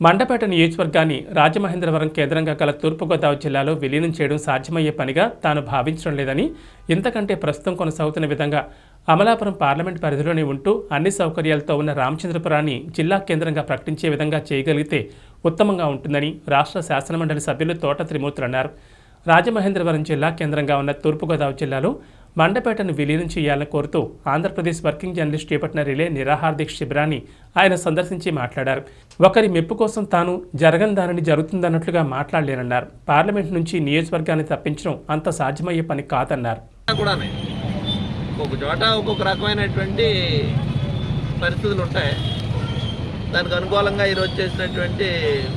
మండపేట నియోజకవర్గాన్ని రాజమహేంద్రవరం కేంద్రంగా గల తూర్పుగోదావరి జిల్లాలో విలీనం చేయడం సాధ్యమయ్యే పనిగా తాను భావించడం లేదని ఇంతకంటే ప్రస్తుతం కొనసాగుతున్న విధంగా అమలాపురం పార్లమెంట్ పరిధిలోనే ఉంటూ అన్ని సౌకర్యాలతో ఉన్న రామచంద్రపురాన్ని జిల్లా కేంద్రంగా ప్రకటించే విధంగా చేయగలిగితే ఉత్తమంగా ఉంటుందని రాష్ట్ర శాసనమండలి సభ్యులు తోట త్రిమూర్తులు అన్నారు. రాజమహేంద్రవరం జిల్లా కేంద్రంగా ఉన్న తూర్పుగోదావరి జిల్లాలో మండపేటను విలీనం చేయాలని కోరుతూ ఆంధ్రప్రదేశ్ వర్కింగ్ జర్నలిస్ట్ చేపట్టిన రిలే నిరాహార దీక్ష శిబిరాన్ని ఆయన సందర్శించి మాట్లాడారు. ఒకరి మెప్పు కోసం తాను జరగని దానిని జరుగుతుందన్నట్లుగా మాట్లాడలేనన్నారు. పార్లమెంట్ నుంచి నియోజకవర్గాన్ని తప్పించడం అంత సాధ్యమయ్యే పని కాదన్నారు. ఒక్కొక్క చోట ఒక్కొక్క రకమైనటువంటి పరిస్థితులు ఉంటాయి. దానికి అనుకూలంగా ఈరోజు చేసినటువంటి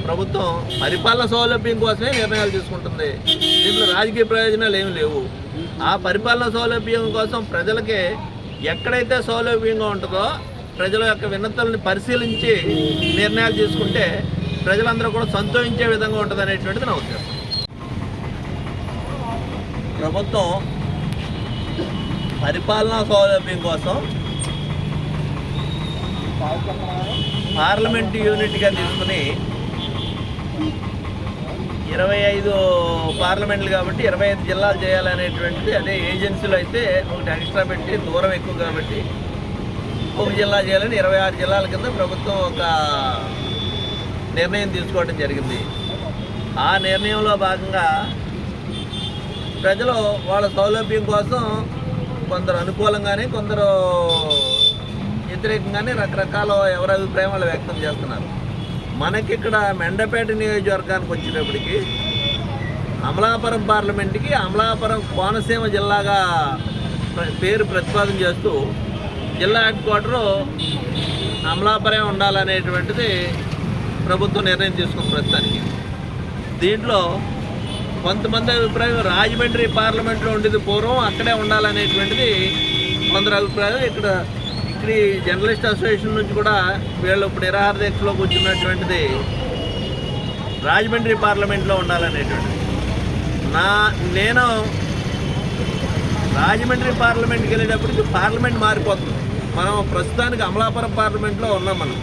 ప్రభుత్వం పరిపాలన సౌలభ్యం కోసమే నిర్ణయాలు తీసుకుంటుంది. దీంట్లో రాజకీయ ప్రయోజనాలు ఏమి లేవు. ఆ పరిపాలన సౌలభ్యం కోసం ప్రజలకి ఎక్కడైతే సౌలభ్యంగా ఉంటుందో ప్రజల యొక్క విన్నతుల్ని పరిశీలించి నిర్ణయాలు తీసుకుంటే ప్రజలందరూ కూడా సంతోషించే విధంగా ఉంటుంది అనేటువంటిది నా ఉద్దేశం. ప్రభుత్వం పరిపాలనా సౌలభ్యం కోసం పార్లమెంట్ యూనిట్గా తీసుకుని ఇరవై ఐదు పార్లమెంట్లు కాబట్టి ఇరవై ఐదు జిల్లాలు చేయాలనేటువంటిది అదే ఏజెన్సీలు అయితే ఒకటి ఎక్స్ట్రా పెట్టి దూరం ఎక్కువ కాబట్టి ఒక జిల్లా చేయాలని ఇరవై ఆరు జిల్లాల కింద ప్రభుత్వం ఒక నిర్ణయం తీసుకోవడం జరిగింది. ఆ నిర్ణయంలో భాగంగా ప్రజలు వాళ్ళ సౌలభ్యం కోసం కొందరు అనుకూలంగానే కొందరు వ్యతిరేకంగానే రకరకాల ఎవరి అభిప్రాయం వాళ్ళు వ్యక్తం చేస్తున్నారు. మనకి ఇక్కడ మెండపేట నియోజకవర్గానికి వచ్చేటప్పటికి అమలాపురం పార్లమెంట్కి అమలాపురం కోనసీమ జిల్లాగా పేరు ప్రతిపాదన చేస్తూ జిల్లా హెడ్ క్వార్టరు అమలాపురం ఉండాలనేటువంటిది ప్రభుత్వం నిర్ణయం తీసుకున్న ప్రస్తుతానికి. దీంట్లో కొంతమంది అభిప్రాయం రాజమండ్రి పార్లమెంట్లో ఉండేది పూర్వం అక్కడే ఉండాలనేటువంటిది కొందరు అభిప్రాయం ఇక్కడ ఇక్కడ జర్నలిస్ట్ అసోసియేషన్ నుంచి కూడా వీళ్ళు ఇప్పుడు నిరాహార దీక్షలో కూర్చున్నటువంటిది రాజమండ్రి పార్లమెంట్లో ఉండాలనేటువంటిది. నా నేను రాజమండ్రి పార్లమెంట్కి వెళ్ళేటప్పటికి పార్లమెంట్ మారిపోతుంది. మనం ప్రస్తుతానికి అమలాపురం పార్లమెంట్లో ఉన్నాం మనం.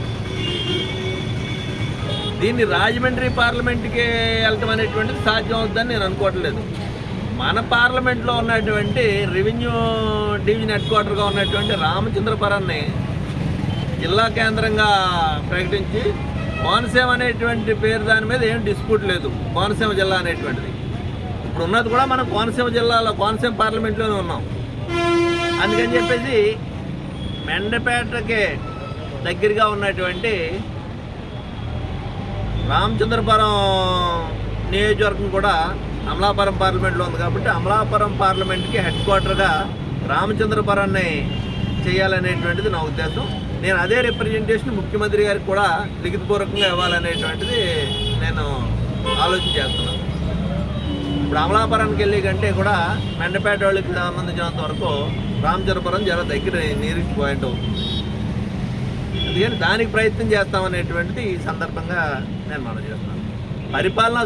దీన్ని రాజమండ్రి పార్లమెంట్కి వెళ్ళటం అనేటువంటిది సాధ్యం అవుతుందని నేను అనుకోవట్లేదు. మన పార్లమెంట్లో ఉన్నటువంటి రెవెన్యూ డివిజన్ హెడ్ క్వార్టర్గా ఉన్నటువంటి రామచంద్రపురాన్ని జిల్లా కేంద్రంగా ప్రకటించి కోనసీమ అనేటువంటి పేరు దాని మీద ఏం డిస్ప్యూట్ లేదు. కోనసీమ జిల్లా అనేటువంటిది. ఇప్పుడు ఉన్నది కూడా మనం కోనసీమ జిల్లాలో కోనసీమ పార్లమెంట్లోనే ఉన్నాం. అందుకని చెప్పేసి మెండపేటకి దగ్గరగా ఉన్నటువంటి రామచంద్రపురం నియోజకవర్గం కూడా అమలాపురం పార్లమెంట్లో ఉంది కాబట్టి అమలాపురం పార్లమెంట్కి హెడ్ క్వార్టర్గా రామచంద్రపురాన్ని చేయాలనేటువంటిది నా ఉద్దేశం. నేను అదే రిప్రజెంటేషన్ ముఖ్యమంత్రి గారికి కూడా లిఖితపూర్వకంగా ఇవ్వాలనేటువంటిది నేను ఆలోచన చేస్తున్నాను. ఇప్పుడు అమలాపురానికి వెళ్ళి కంటే కూడా మెండపేట వాళ్ళకి సంబంధించినంత వరకు రామచంద్రపురం చాలా దగ్గర నీరికి పాయింట్ అవుతుంది. అందుకని దానికి ప్రయత్నం చేస్తామనేటువంటిది ఈ సందర్భంగా నేను మనం చేస్తున్నాను. పరిపాలన